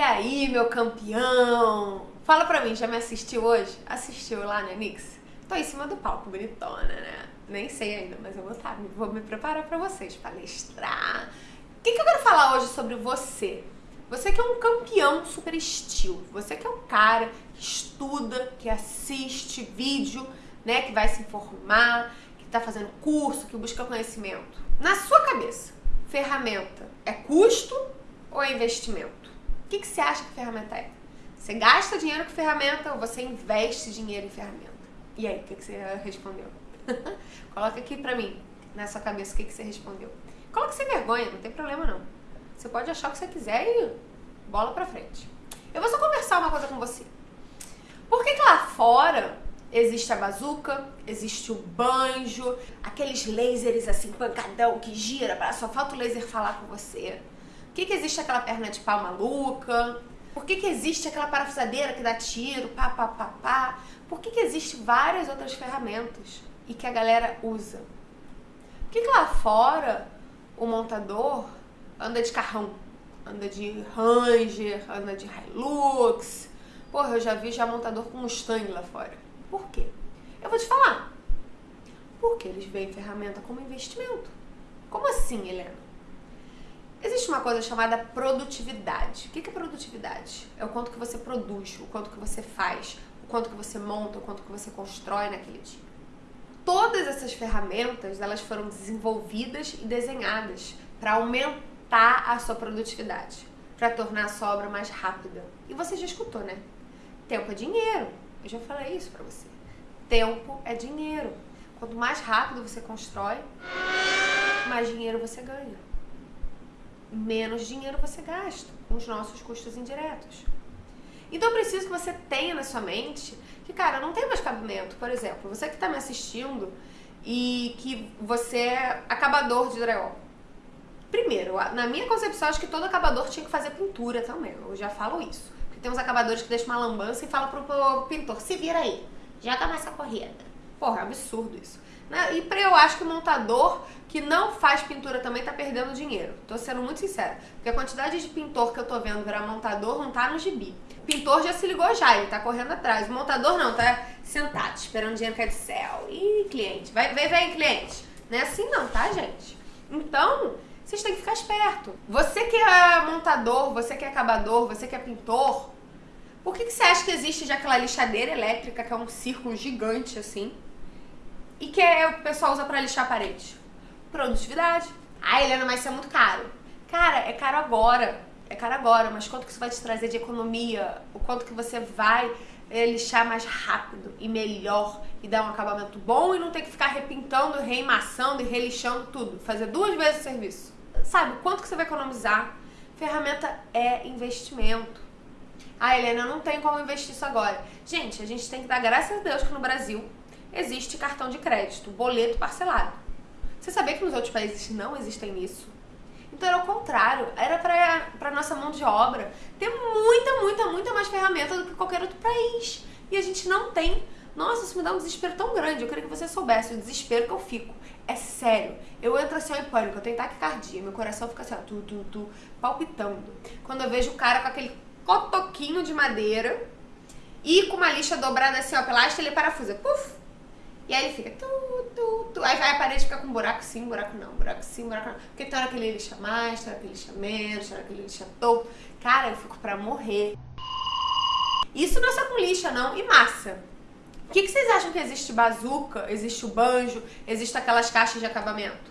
aí, meu campeão? Fala pra mim, já me assistiu hoje? Assistiu lá na Nix? Tô em cima do palco, bonitona, né? Nem sei ainda, mas eu vou estar, tá, vou me preparar pra vocês, palestrar. O que, que eu quero falar hoje sobre você? Você que é um campeão super estilo. Você que é um cara que estuda, que assiste vídeo, né? Que vai se informar, que tá fazendo curso, que busca conhecimento. Na sua cabeça, ferramenta é custo ou é investimento? O que, que você acha que ferramenta é? Você gasta dinheiro com ferramenta ou você investe dinheiro em ferramenta? E aí, o que, que você respondeu? Coloca aqui pra mim, na sua cabeça, o que, que você respondeu. Coloca sem vergonha, não tem problema não. Você pode achar o que você quiser e bola pra frente. Eu vou só conversar uma coisa com você. Por que, que lá fora existe a bazuca, existe o banjo, aqueles lasers assim, pancadão que gira, só falta o laser falar com você? Que, que existe aquela perna de pau maluca? Por que, que existe aquela parafusadeira que dá tiro, pá, pá, pá, pá? Por que, que existe várias outras ferramentas e que a galera usa? Por que, que lá fora o montador anda de carrão, anda de Ranger, anda de Hilux. Porra, eu já vi já montador com Mustang lá fora. Por quê? Eu vou te falar. Porque eles veem ferramenta como investimento. Como assim, Helena? Existe uma coisa chamada produtividade. O que é produtividade? É o quanto que você produz, o quanto que você faz, o quanto que você monta, o quanto que você constrói naquele dia. Todas essas ferramentas, elas foram desenvolvidas e desenhadas para aumentar a sua produtividade, para tornar a sua obra mais rápida. E você já escutou, né? Tempo é dinheiro. Eu já falei isso para você. Tempo é dinheiro. Quanto mais rápido você constrói, mais dinheiro você ganha. Menos dinheiro você gasta com os nossos custos indiretos. Então eu preciso que você tenha na sua mente que, cara, não tem mais cabimento. Por exemplo, você que está me assistindo e que você é acabador de drywall. Primeiro, na minha concepção, acho que todo acabador tinha que fazer pintura também. Eu já falo isso. Porque tem uns acabadores que deixam uma lambança e falam pro, pro pintor, se vira aí, joga mais essa corrida. Porra, é absurdo isso. Né? E pra eu acho que o montador que não faz pintura também tá perdendo dinheiro. Tô sendo muito sincera. Porque a quantidade de pintor que eu tô vendo virar montador não tá no gibi. O pintor já se ligou já, ele tá correndo atrás. O montador não, tá sentado, esperando dinheiro cair do céu. Ih, cliente, vai, vem, vem, cliente. Não é assim não, tá, gente? Então, vocês têm que ficar esperto. Você que é montador, você que é acabador, você que é pintor, por que, que você acha que existe já aquela lixadeira elétrica, que é um círculo gigante assim, e que é, o pessoal usa para lixar a parede? Produtividade. Ah, Helena, mas isso é muito caro. Cara, é caro agora. É caro agora, mas quanto que isso vai te trazer de economia? O quanto que você vai é, lixar mais rápido e melhor e dar um acabamento bom e não ter que ficar repintando, reimaçando e relixando tudo. Fazer duas vezes o serviço sabe, quanto que você vai economizar? Ferramenta é investimento. Ah, Helena, não tenho como investir isso agora. Gente, a gente tem que dar graças a Deus que no Brasil existe cartão de crédito, boleto parcelado. Você sabia que nos outros países não existem isso? Então era o contrário, era para nossa mão de obra ter muita, muita, muita mais ferramenta do que qualquer outro país. E a gente não tem. Nossa, isso me dá um desespero tão grande. Eu queria que você soubesse o desespero que eu fico. É sério. Eu entro assim ó, em pânico, eu tenho taquicardia, meu coração fica assim, ó, tu, tu, tu, palpitando. Quando eu vejo o cara com aquele cotoquinho de madeira e com uma lixa dobrada assim, ó, pela haste, ele parafusa. Puf! E aí ele fica tu, tu, tu. Aí vai a parede fica com buraco sim, buraco não, buraco sim, buraco não. Porque tem hora que ele lixa mais, tem hora que ele lixa menos, tem hora que ele lixa todo. Cara, eu fico pra morrer. Isso não é só com lixa, não. E massa. O que, que vocês acham que existe bazuca, existe o banjo, existe aquelas caixas de acabamento?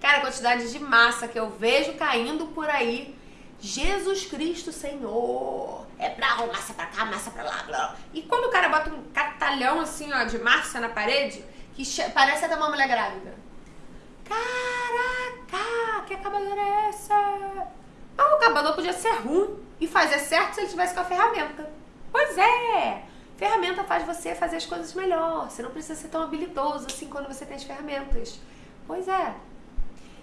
Cara, a quantidade de massa que eu vejo caindo por aí. Jesus Cristo Senhor. É lá, massa pra cá, massa pra lá, blá. E quando o cara bota um catalhão assim, ó, de massa na parede, que parece até uma mulher grávida. Caraca, que acabadora é essa? Ah, o acabador podia ser ruim e fazer certo se ele tivesse com a ferramenta. Pois é, Ferramenta faz você fazer as coisas melhor. Você não precisa ser tão habilidoso assim quando você tem as ferramentas. Pois é.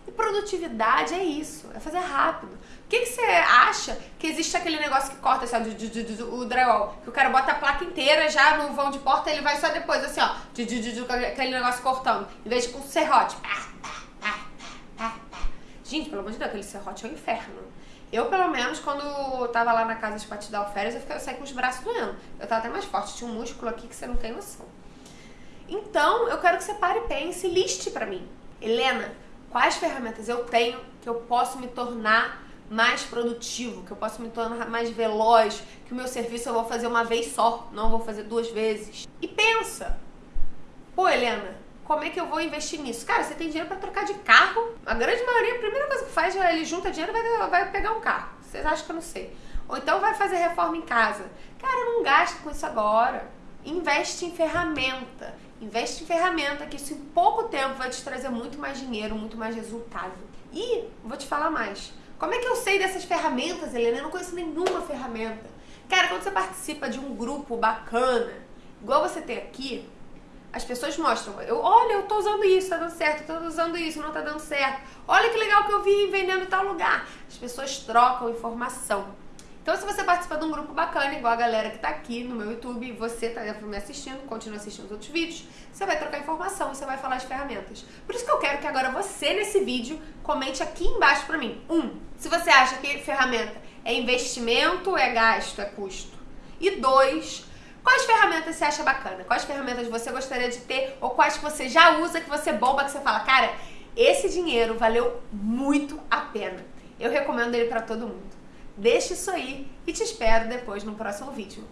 E produtividade é isso, é fazer rápido. O que, que você acha que existe aquele negócio que corta assim, ó, o drywall? Que o cara bota a placa inteira já no vão de porta ele vai só depois, assim, ó, aquele negócio cortando. Em vez de com serrote. Gente, pelo amor de Deus, aquele serrote é um inferno. Eu, pelo menos, quando tava lá na casa de te dar férias, eu, fiquei, eu saí com os braços doendo. Eu tava até mais forte, tinha um músculo aqui que você não tem noção. Então, eu quero que você pare pense e liste para mim. Helena, quais ferramentas eu tenho que eu posso me tornar mais produtivo, que eu posso me tornar mais veloz, que o meu serviço eu vou fazer uma vez só, não vou fazer duas vezes. E pensa, pô, Helena, como é que eu vou investir nisso? Cara, você tem dinheiro para trocar de carro? A grande maioria, a primeira coisa que faz é ele junta dinheiro e vai, vai pegar um carro. Vocês acham que eu não sei? Ou então vai fazer reforma em casa. Cara, não gasta com isso agora. Investe em ferramenta. Investe em ferramenta que isso em pouco tempo vai te trazer muito mais dinheiro, muito mais resultado. E vou te falar mais. Como é que eu sei dessas ferramentas, Helena? Eu não conheço nenhuma ferramenta. Cara, quando você participa de um grupo bacana, igual você tem aqui, as pessoas mostram, eu, olha, eu tô usando isso, tá dando certo, eu tô usando isso, não tá dando certo. Olha que legal que eu vi vendendo em tal lugar. As pessoas trocam informação. Então, se você participa de um grupo bacana, igual a galera que tá aqui no meu YouTube, você tá me assistindo, continua assistindo os outros vídeos, você vai trocar informação, você vai falar as ferramentas. Por isso que eu quero que agora você, nesse vídeo, comente aqui embaixo pra mim. Um, se você acha que ferramenta é investimento, é gasto, é custo. E dois, quais ferramentas você acha bacana? Quais ferramentas você gostaria de ter ou quais que você já usa, que você bomba, que você fala, cara, esse dinheiro valeu muito a pena. Eu recomendo ele para todo mundo. Deixa isso aí e te espero depois no próximo vídeo.